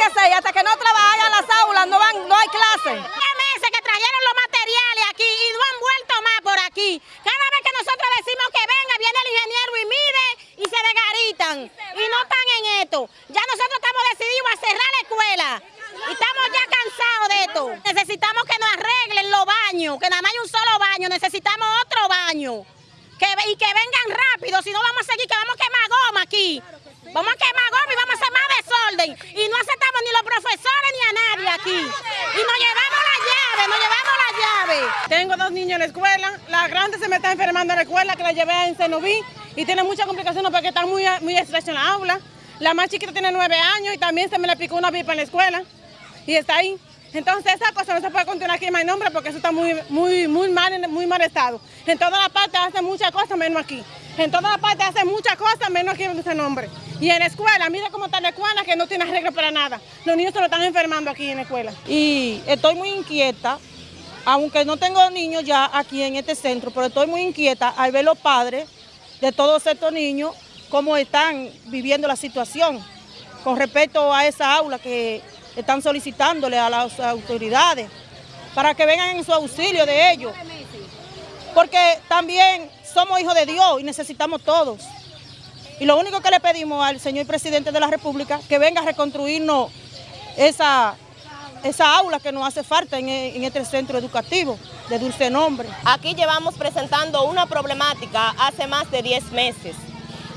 que hasta que no trabajan las aulas, no, van, no hay clases. meses que trajeron los materiales aquí y no han vuelto más por aquí. Cada vez que nosotros decimos que venga, viene el ingeniero y mide y se desgaritan. Y no están en esto. Ya nosotros estamos decididos a cerrar la escuela. Y estamos ya cansados de esto. Necesitamos que nos arreglen los baños, que nada más hay un solo baño, necesitamos otro baño. Y que vengan rápido, si no vamos a seguir, que vamos a quemar goma aquí. Vamos a quemar goma y vamos a hacer más desorden. Y no aceptamos ni los profesores ni a nadie aquí. Y nos llevamos la llave, nos llevamos la llave. Tengo dos niños en la escuela. La grande se me está enfermando en la escuela, que la llevé en Cenoví. Y tiene muchas complicaciones porque está muy, muy estrecha en la aula. La más chiquita tiene nueve años y también se me le picó una pipa en la escuela. Y está ahí. Entonces esa cosa no se puede continuar aquí en mi nombre porque eso está muy, muy, muy, mal, muy mal estado. En toda la parte hace muchas cosas menos aquí. En toda la parte hace muchas cosas menos aquí en ese nombre. Y en la escuela, mira cómo está la escuela que no tiene arreglo para nada. Los niños se lo están enfermando aquí en la escuela. Y estoy muy inquieta, aunque no tengo niños ya aquí en este centro, pero estoy muy inquieta al ver los padres de todos estos niños cómo están viviendo la situación con respecto a esa aula que están solicitándole a las autoridades para que vengan en su auxilio de ellos. Porque también somos hijos de Dios y necesitamos todos. Y lo único que le pedimos al señor presidente de la República, que venga a reconstruirnos esa, esa aula que nos hace falta en, en este centro educativo de Dulce Nombre. Aquí llevamos presentando una problemática hace más de 10 meses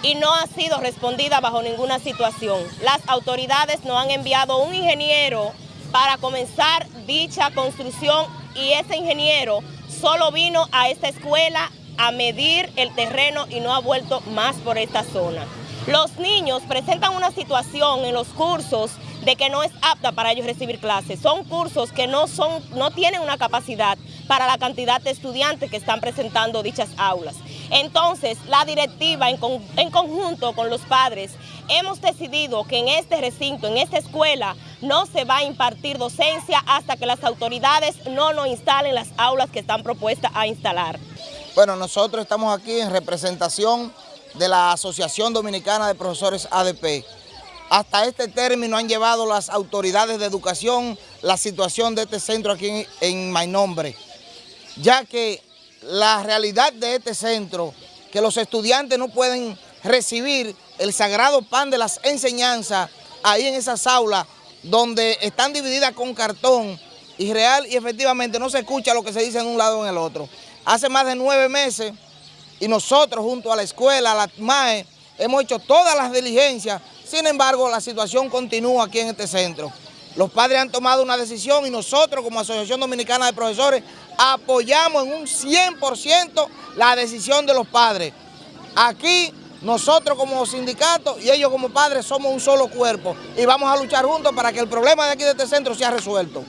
y no ha sido respondida bajo ninguna situación. Las autoridades no han enviado un ingeniero para comenzar dicha construcción y ese ingeniero solo vino a esta escuela a medir el terreno y no ha vuelto más por esta zona. Los niños presentan una situación en los cursos de que no es apta para ellos recibir clases. Son cursos que no, son, no tienen una capacidad para la cantidad de estudiantes que están presentando dichas aulas. Entonces, la directiva en, con, en conjunto con los padres hemos decidido que en este recinto, en esta escuela, no se va a impartir docencia hasta que las autoridades no nos instalen las aulas que están propuestas a instalar. Bueno, nosotros estamos aquí en representación de la Asociación Dominicana de Profesores ADP. Hasta este término han llevado las autoridades de educación la situación de este centro aquí en, en Mainombre, ya que la realidad de este centro, que los estudiantes no pueden recibir el sagrado pan de las enseñanzas ahí en esas aulas donde están divididas con cartón y real y efectivamente no se escucha lo que se dice en un lado o en el otro. Hace más de nueve meses y nosotros junto a la escuela, a la MAE, hemos hecho todas las diligencias, sin embargo la situación continúa aquí en este centro. Los padres han tomado una decisión y nosotros como Asociación Dominicana de Profesores apoyamos en un 100% la decisión de los padres. Aquí nosotros como sindicato y ellos como padres somos un solo cuerpo y vamos a luchar juntos para que el problema de aquí de este centro sea resuelto.